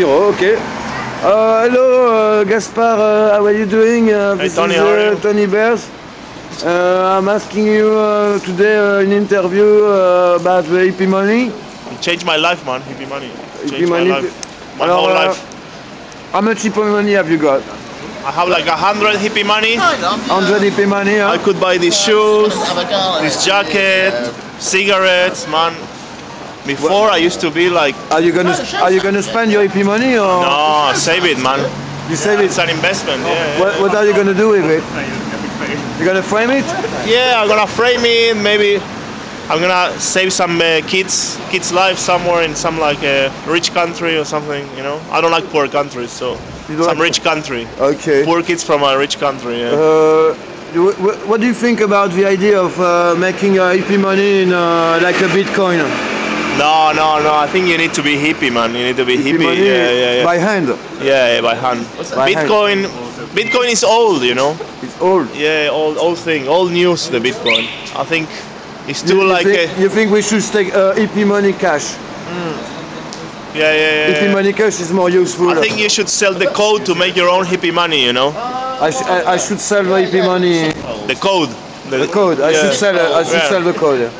zero. Okay. Uh, hello, uh, Gaspar. Uh, how are you doing? Uh, Hey, this Tony, is how? Tony Bears. Uh, I'm asking you uh, today uh, an interview uh, about the hippie money. It changed my life, man. Hippie money. Changed Hippie my life. My Alors, whole life. How much hippie money have you got? I have like a hundred hippie money. 100 hippie money, huh? I could buy these shoes, this jacket, cigarettes, man. Before I used to be like, Are you gonna Are you gonna spend your hippie money or no, save it, man. you save it? It's an investment. Yeah. What, what are you gonna do with it? You gonna frame it? Yeah, I'm gonna frame it. Maybe I'm gonna save some uh, kids, kids' life somewhere in some like a rich country or something. You know, I don't like poor countries, so some like- rich country. Okay. Poor kids from a rich country. Yeah. Uh, wh- wh- what do you think about the idea of uh, making uh, hippie money in uh, like a Bitcoin? No, no, no. I think you need to be hippie, man. You need to be hippie. money yeah, yeah, yeah. by hand. yeah, yeah, by hand. By hand. Bitcoin, Bitcoin is old, you know. It's old. Yeah, old, old thing, old news. The Bitcoin. I think it's too you, you like think, a, you think we should take uh, hippie money cash? yeah, yeah, yeah. Hippie money cash is more useful. I think you should sell the code to make your own hippie money. You know, I, sh- I, I should sell the hippie money. the code. The code. I Yeah. should sell. I should Yeah. sell the code.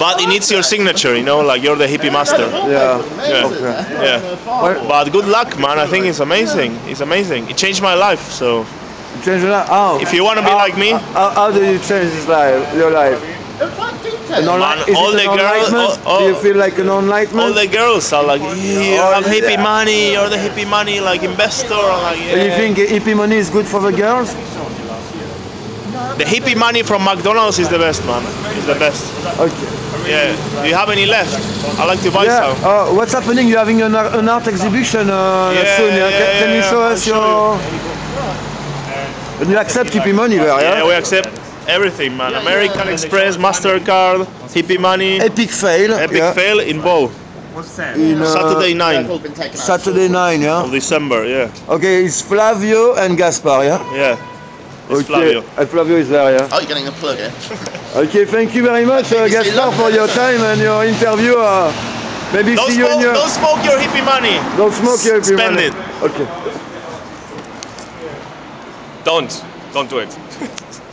Yeah. But it needs your signature. You know, like you're the hippie master. yeah. Yeah, yeah. But good luck, man. I think it's amazing. It's amazing. It changed my life. So Change your life. How? if you want to be how, like me, How, how do you change this life? Your life? An Man, all the girls- oh, Do you oh. feel like an enlightenment? all the girls are like, "Yeah, you Oh, have hippie money. You're the hippie money, like investor. I'm like, Do you think hippie money is good for the girls? The hippie money from McDonald's is the best, man. It's the best. Okay. Yeah. Do you have any left? I like to buy Yeah. some. Uh, what's happening? You're having an, art- an art exhibition uh, Yeah, soon. Yeah? yeah, Can, can you show I'll us show your? And you accept hippie money there, yeah? Yeah, we accept everything, man. American Express, Mastercard, hippie money, Epic fail. Epic yeah. fail in Bow. In, uh, Saturday 9 Saturday 9, yeah. of December. Yeah, Okay, it's Flavio and Gaspar, yeah. yeah. It's Okay. Flavio. And Flavio is there, yeah. Oh, you're getting a plug here. Okay, thank you very much, uh, you Gaspar, for your time and your interview. Uh, maybe Don't see you in your. don't smoke your hippie money. Don't smoke your hippie Spend money. Spend it. Okay. Don't. Don't do it.